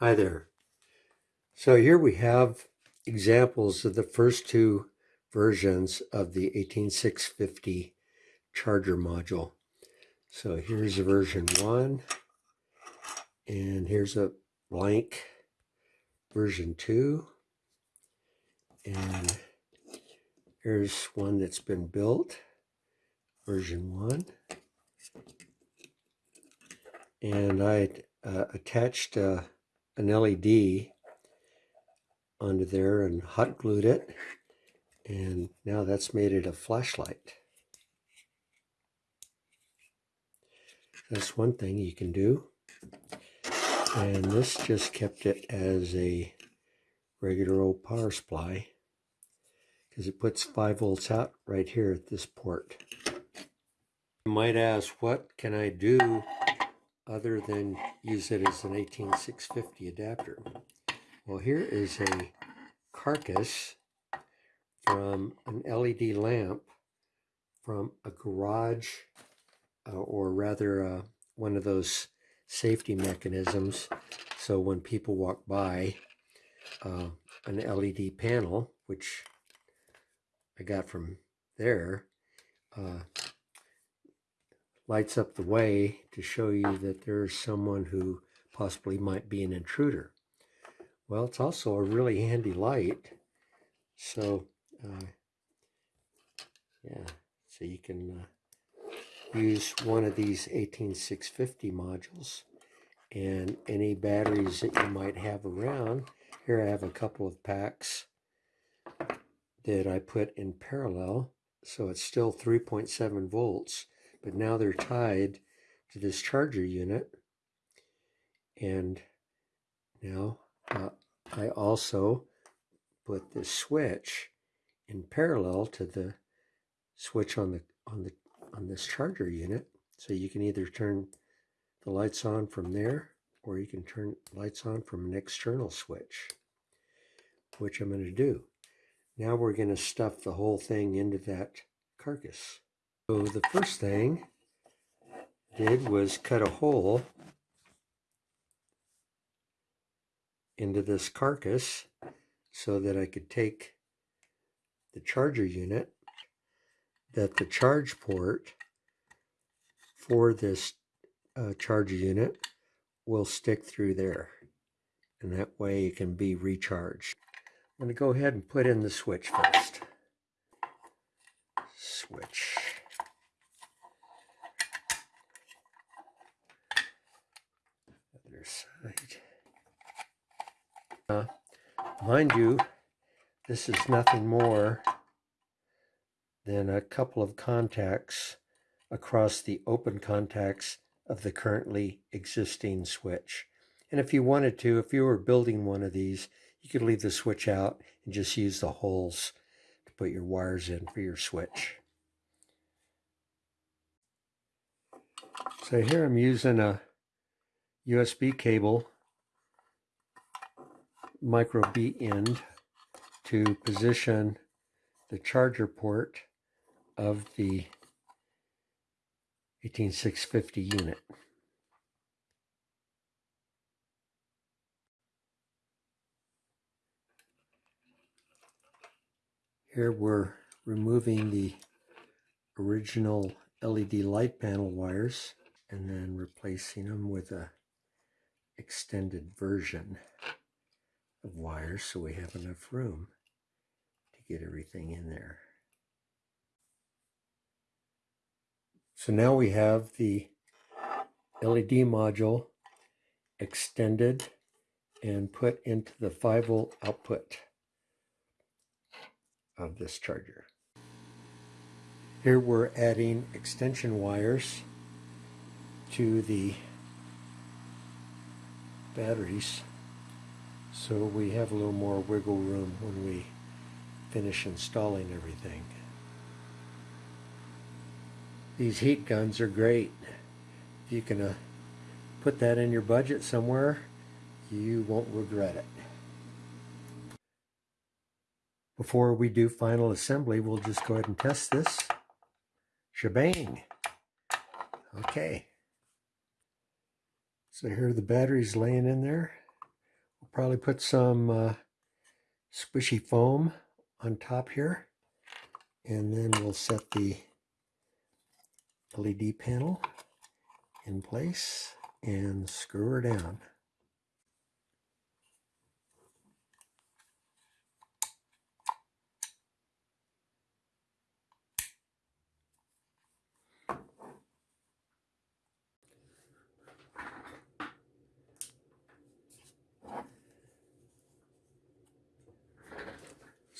Hi there. So here we have examples of the first two versions of the 18650 charger module. So here's a version one, and here's a blank version two, and here's one that's been built, version one. And I uh, attached uh, an LED onto there and hot glued it. And now that's made it a flashlight. That's one thing you can do. And this just kept it as a regular old power supply because it puts 5 volts out right here at this port. You might ask, what can I do other than use it as an 18650 adapter. Well, here is a carcass from an LED lamp from a garage, uh, or rather uh, one of those safety mechanisms. So when people walk by, uh, an LED panel, which I got from there, uh, lights up the way to show you that there's someone who possibly might be an intruder. Well, it's also a really handy light. So, uh, yeah, so you can uh, use one of these 18650 modules and any batteries that you might have around. Here I have a couple of packs that I put in parallel. So it's still 3.7 volts but now they're tied to this charger unit. And now uh, I also put this switch in parallel to the switch on the on the on this charger unit. So you can either turn the lights on from there or you can turn lights on from an external switch, which I'm going to do. Now we're going to stuff the whole thing into that carcass. So the first thing I did was cut a hole into this carcass so that I could take the charger unit that the charge port for this uh, charger unit will stick through there and that way it can be recharged. I'm going to go ahead and put in the switch first. Switch. Uh, mind you, this is nothing more than a couple of contacts across the open contacts of the currently existing switch. And if you wanted to, if you were building one of these, you could leave the switch out and just use the holes to put your wires in for your switch. So here I'm using a USB cable micro B end to position the charger port of the 18650 unit. Here we're removing the original LED light panel wires and then replacing them with a extended version of wires so we have enough room to get everything in there. So now we have the LED module extended and put into the 5 volt output of this charger. Here we're adding extension wires to the batteries so we have a little more wiggle room when we finish installing everything. These heat guns are great. If you can uh, put that in your budget somewhere, you won't regret it. Before we do final assembly, we'll just go ahead and test this. Shebang! Okay. So here are the batteries laying in there. Probably put some uh, squishy foam on top here. And then we'll set the LED panel in place and screw her down.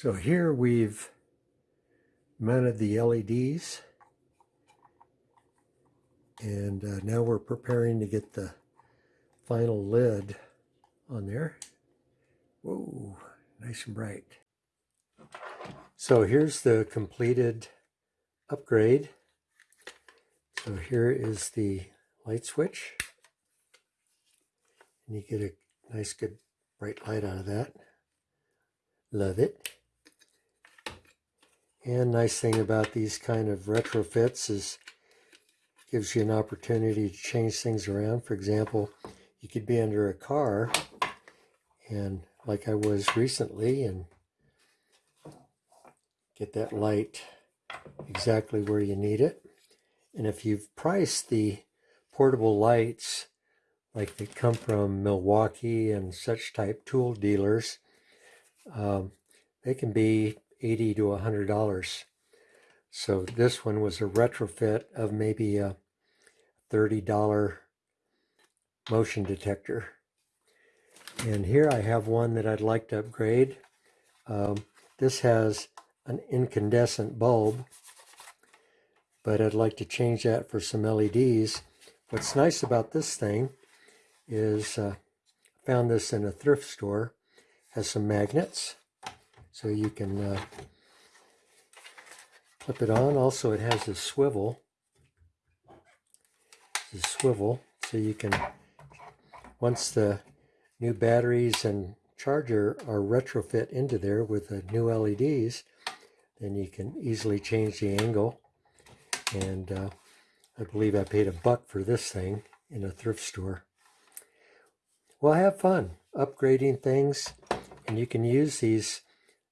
So here we've mounted the LEDs and uh, now we're preparing to get the final lid on there. Whoa, nice and bright. So here's the completed upgrade. So here is the light switch. And you get a nice good bright light out of that. Love it. And nice thing about these kind of retrofits is gives you an opportunity to change things around. For example, you could be under a car and like I was recently and get that light exactly where you need it. And if you've priced the portable lights like they come from Milwaukee and such type tool dealers, um, they can be 80 to $100. So this one was a retrofit of maybe a $30 motion detector. And here I have one that I'd like to upgrade. Um, this has an incandescent bulb, but I'd like to change that for some LEDs. What's nice about this thing is uh, found this in a thrift store. has some magnets so you can uh, clip it on. Also, it has a swivel. a swivel, so you can, once the new batteries and charger are retrofit into there with the new LEDs, then you can easily change the angle. And uh, I believe I paid a buck for this thing in a thrift store. Well, have fun upgrading things, and you can use these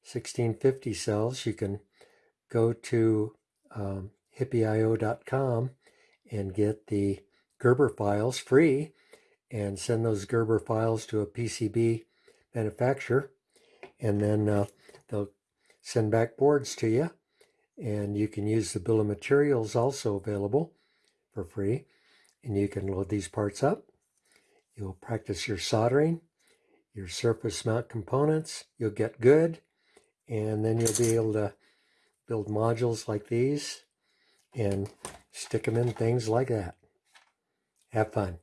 1650 cells, you can go to um, hippieio.com and get the Gerber files free and send those Gerber files to a PCB manufacturer. And then uh, they'll send back boards to you. And you can use the bill of materials also available for free. And you can load these parts up. You'll practice your soldering, your surface mount components. You'll get good and then you'll be able to build modules like these and stick them in things like that. Have fun.